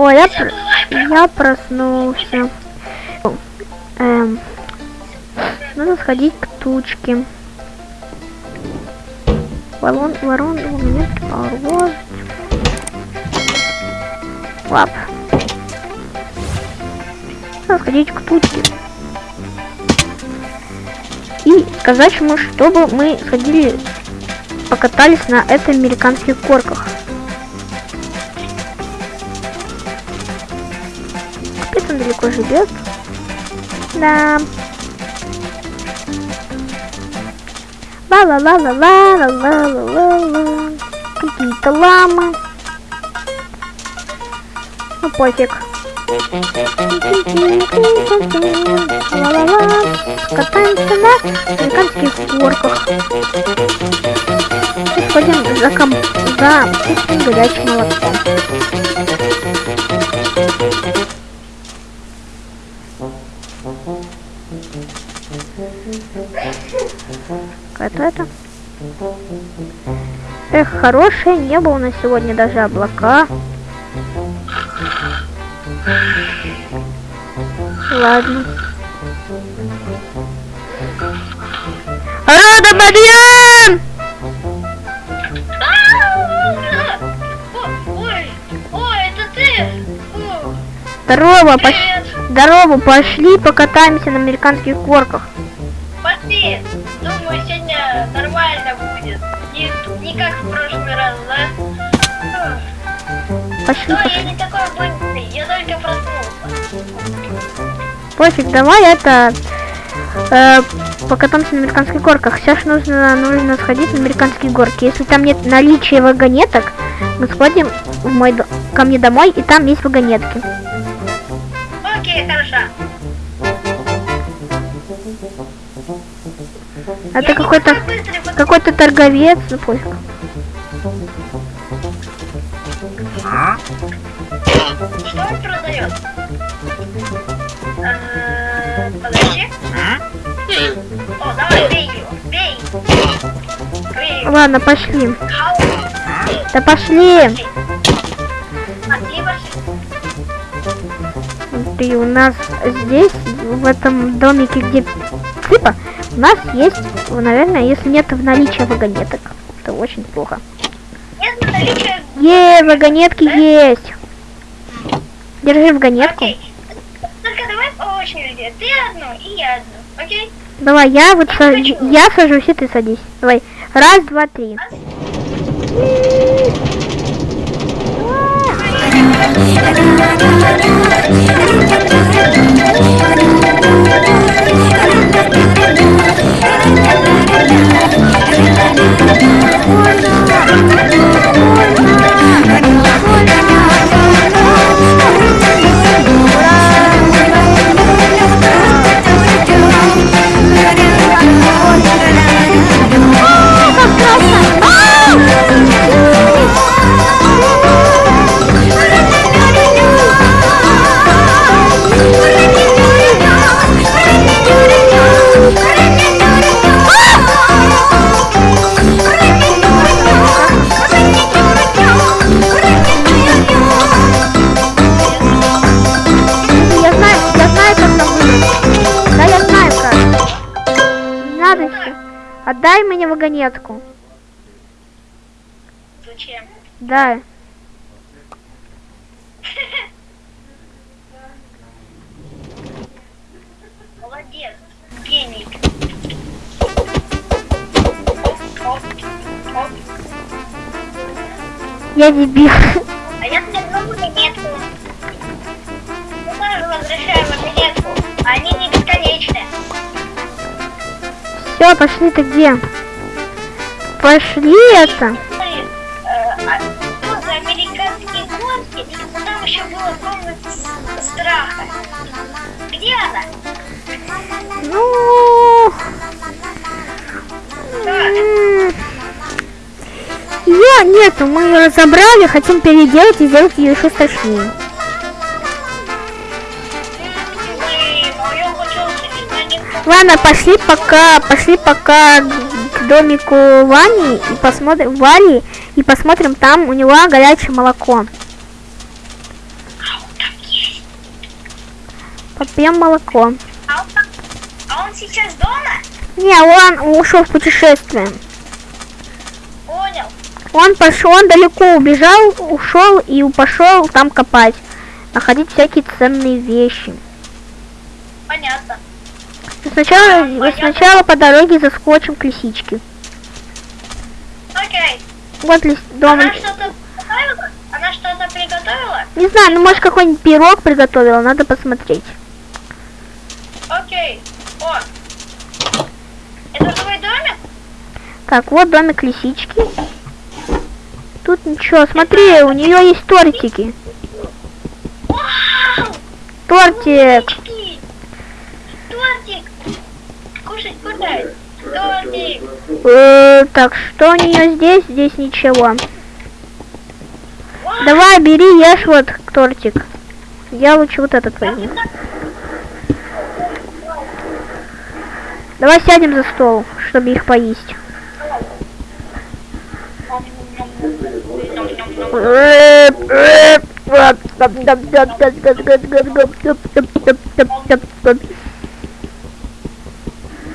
О, я, пр- я проснулся. Эм, надо сходить к тучке. Ворон, ворон, у меня паровоз. Лап. Надо сходить к тучке. И сказать ему, чтобы мы сходили, покатались на этой американских горках. Он далеко живет. Да. ла ла ла ла ла ла ла ла ла ла Какие-то ламы. Ну пофиг. Ла-ла-ла. Катаемся на американских горках. И сходим за ком... за горячим молоком. Какая-то Эх, хорошее небо у нас сегодня, даже облака. Ладно. Рода Бабьян! Здорово, спасибо. Здорово, пошли покатаемся на американских горках. Пошли. Думаю, сегодня нормально будет. Не, не как в прошлый раз, да? Пошли, Но я пошли. не такой быстрый, я только проснулся. Пофиг, давай это... э, покатаемся на американских горках. Сейчас нужно, нужно сходить на американские горки. Если там нет наличия вагонеток, мы сходим в мой ко мне домой, и там есть вагонетки. Это какой-то какой-то торговец, ну пофиг. Что он продает? Э. О, давай, бей его, бей. Бей. Ладно, пошли. Да пошли. Ты у нас здесь, в этом домике, где типа, у нас есть, наверное, если нет в наличии вагонеток, то очень плохо. Нет Е, вагонетки есть. Держи вагонетку. Окей. Только давай по очереди. Ты одну и я одну. Окей? Давай, я вот Я са- хочу. я сажусь, и ты садись. Давай. Раз, два, три. Я Отдай мне вагонетку. Зачем? Да. Молодец. Гений. Я дебил. А я сверну Все, пошли-то где? Пошли это. Где она? Ну... Ее нету, мы ее разобрали, хотим переделать и сделать ее еще страшнее. Ладно, пошли пока, пошли пока к домику Вани и посмотрим Вали и посмотрим там у него горячее молоко. Попьем молоко. А он, а он сейчас дома? Не, он ушел в путешествие. Понял. Он пошел, он далеко убежал, ушел и пошел там копать, находить всякие ценные вещи. Понятно. Сначала, Понятно. сначала по дороге заскочим к лисичке. Окей. Вот лис, дом. Она что-то? Она что-то приготовила? Не знаю, ну может какой-нибудь пирог приготовила, надо посмотреть. Окей. О. Это твой домик? Так, вот домик лисички. Тут ничего, смотри, у нее есть тортики. Вау! Тортик! Э, так, что у нее здесь? Здесь ничего. Давай, бери, ешь вот тортик. Я лучше вот этот возьму. Давай сядем за стол, чтобы их поесть.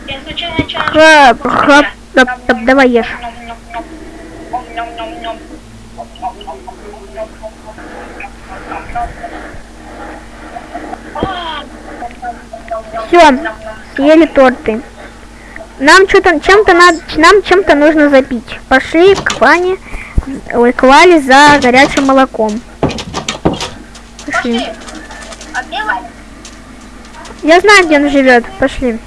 Я случайно хап, хап, давай ешь. Все, съели торты. Нам что-то чем-то надо, нам чем-то нужно запить. Пошли к Ване, ой, к Вале за горячим молоком. Пошли. Пошли. А? Я знаю, где он живет. Пошли.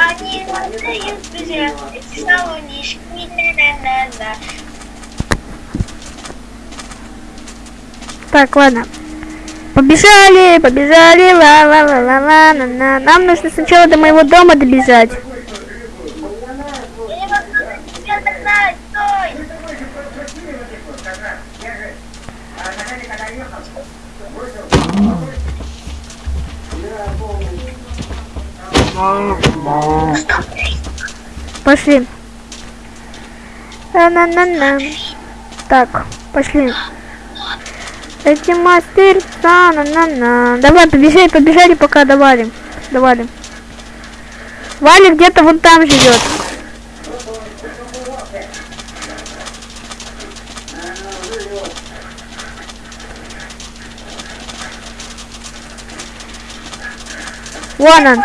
Они надеют друзья, эти салонишки, на-на-на-на. Так, ладно. Побежали, побежали, ла ла ла ла ла на на Нам нужно сначала до моего дома добежать. Я не могу тебя догнать, стой! Пошли. на на на Так, пошли. Эти мастерца, на на на Давай, побежали, побежали, пока давали. Давали. Валя где-то вон там живет. Вон он.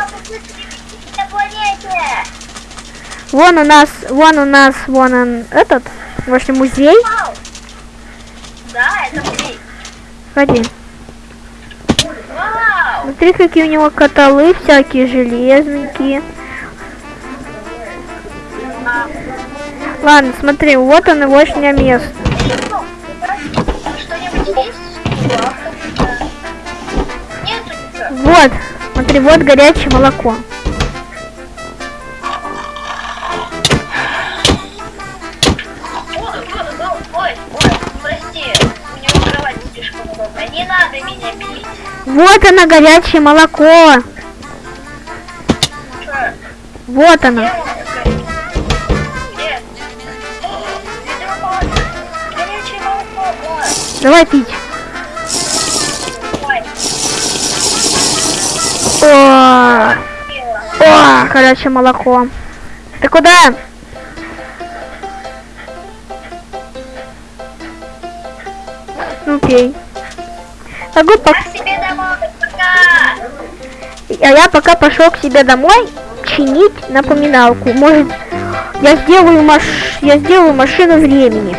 Вон у нас, вон у нас, вон он, этот, ваш музей. Вау! Да, это музей. Ходи. Смотри, какие у него каталы всякие железненькие. Ладно, смотри, вот он его место. Смотри, вот горячее молоко. Вот оно, горячее молоко. Что? Вот оно. он такой? О, горячее молоко. Ты куда? Ну, пей. Могу по- домой, пока. А я пока пошел к себе домой чинить напоминалку. Может, я сделаю маш... я сделаю машину времени.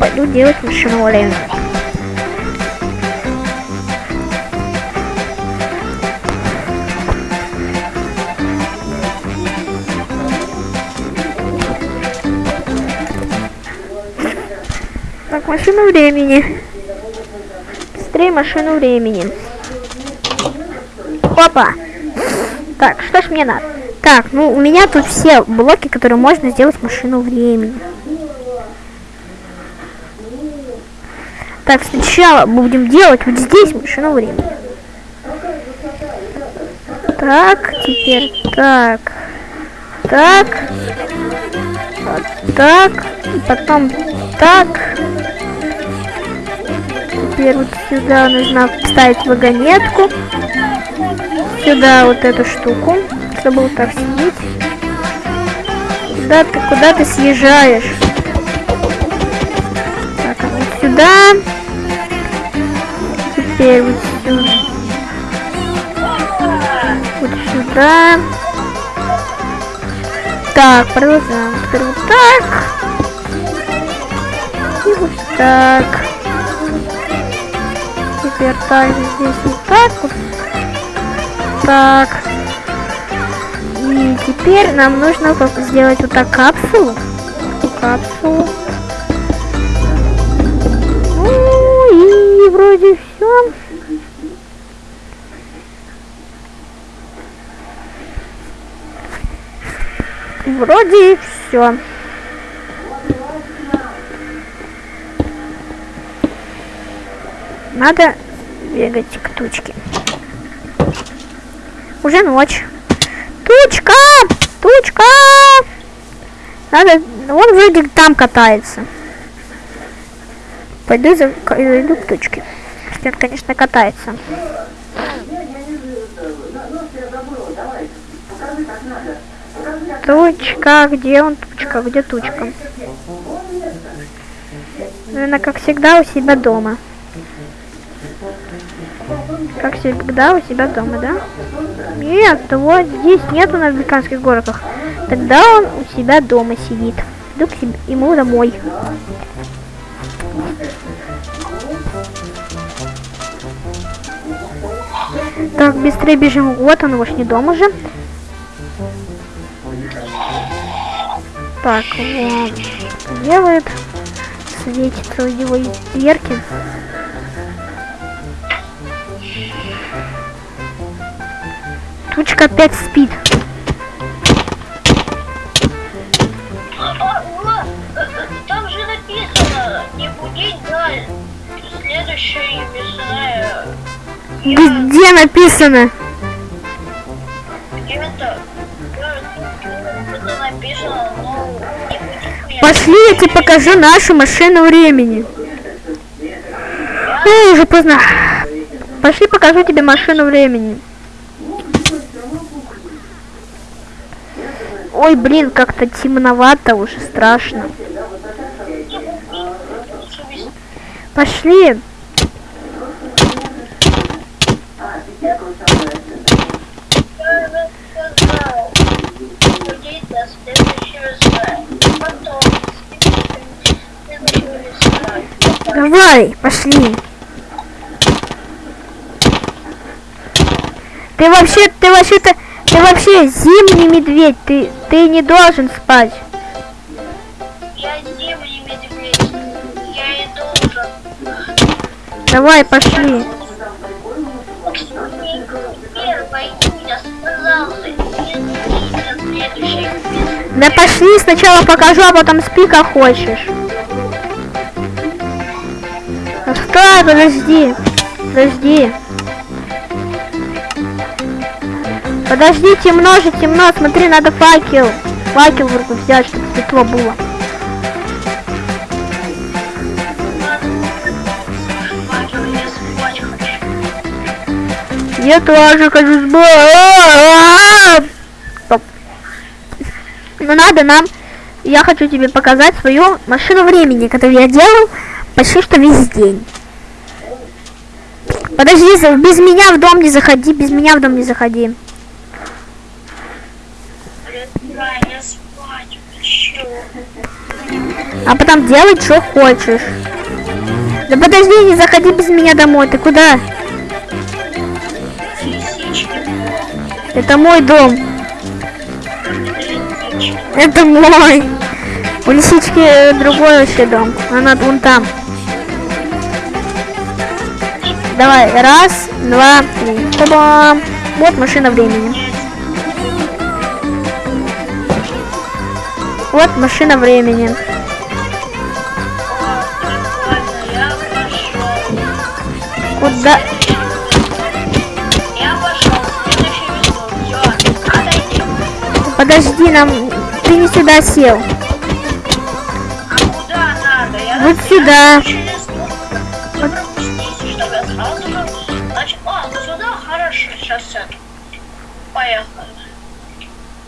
Пойду делать машину времени. Так, машину времени. быстрее машину времени. Опа. Так, что ж мне надо? Так, ну у меня тут все блоки, которые можно сделать машину времени. Так, сначала будем делать вот здесь машину времени. Так, теперь так. Так. Вот так. И потом так. Теперь вот сюда нужно вставить вагонетку. Сюда вот эту штуку, чтобы вот так сидеть. Куда ты, куда ты съезжаешь? Так, а вот сюда. Теперь вот сюда. Вот сюда. Так, продолжаем. Теперь вот так. И вот так. Теперь также здесь вот так вот. Так. И теперь нам нужно сделать вот так капсулу. Капсулу. Ну и вроде все. Вроде все. Надо бегать к тучке. Уже ночь. Тучка! Тучка! Надо... Он вроде там катается. Пойду за... зайду к тучке. Он, конечно, катается. Тучка, где он? Тучка, где тучка? Наверное, как всегда, у себя дома. Как всегда, у себя дома, да? Нет, вот здесь нету на американских горках. Тогда он у себя дома сидит. Иду к себе, ему домой. Так, быстрее бежим. Вот он, уж не дома уже. Так, вот. Делает. Светится у него дверки. Тучка опять спит. Там же написано, не будить даль. Следующая мясная. Где написано? Меня. Пошли, я тебе покажу нашу машину времени. Ну, уже поздно. Пошли, покажу тебе машину времени. Ой, блин, как-то темновато уже, страшно. Пошли. Я сказал, будить до следующего сна. Потом, следующего сна. Давай, пошли. Ты вообще, ты вообще-то, ты вообще зимний медведь, ты, ты не должен спать. Я зимний медведь. Я и должен. Давай, пошли. Да пошли, сначала покажу, а потом спи как хочешь. Стой, подожди. Подожди. Подожди, темно же, темно. Смотри, надо факел. Факел в руку взять, чтобы светло было. Я тоже хочу спать. Стоп. Ну надо нам, я хочу тебе показать свою машину времени, которую я делал почти что весь день. Подожди, без меня в дом не заходи, без меня в дом не заходи. А потом делай, что хочешь. Да подожди, не заходи без меня домой. Ты куда? Это мой дом. Это мой. У лисички другой вообще дом. Она вон там. Давай, раз, два, три. Та-бам! Вот машина времени. Вот машина времени. Куда? Подожди, нам... Ты не сюда сел. А куда надо? Я Вот сюда. Поехали.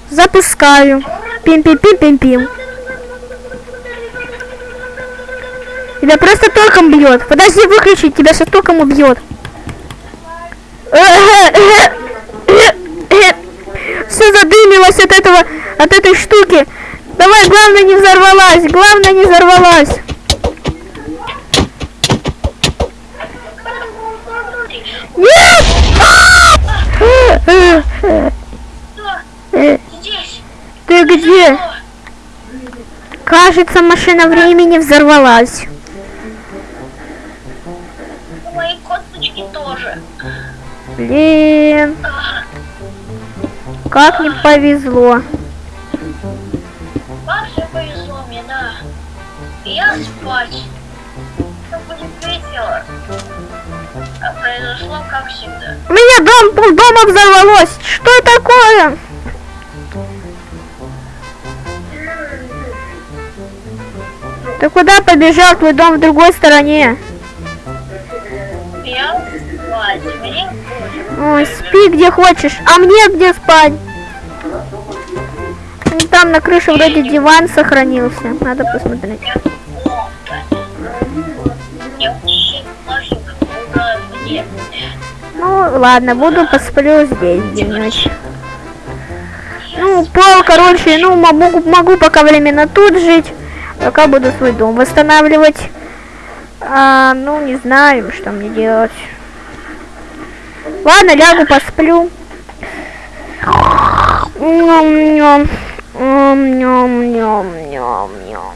Запускаю. Пим-пим-пим-пим-пим. Тебя просто током бьет. Подожди, выключить, тебя сейчас током убьет. Все задымилось от этого, от этой штуки. Давай, главное не взорвалась, главное не взорвалась. Нет! Что? Здесь. Ты где? О, Кажется, машина времени взорвалась. мои косточки тоже. Блин, как не повезло. Все повезло мне, да. Я спать. Все будет весело. А произошло как всегда. У меня дом, дома взорвалось. Что такое? Ты куда побежал? Твой дом в другой стороне. Я спать. Мне. Ой, спи где хочешь. А мне где спать? Ну, Там на крыше вроде диван сохранился. Надо посмотреть. Ну, ладно, буду посплю здесь денечек. Ну, пол, короче, ну, могу, могу пока временно тут жить. Пока буду свой дом восстанавливать. А, ну, не знаю, что мне делать. Ладно, лягу, посплю. Ням-ням. Ням-ням-ням-ням-ням.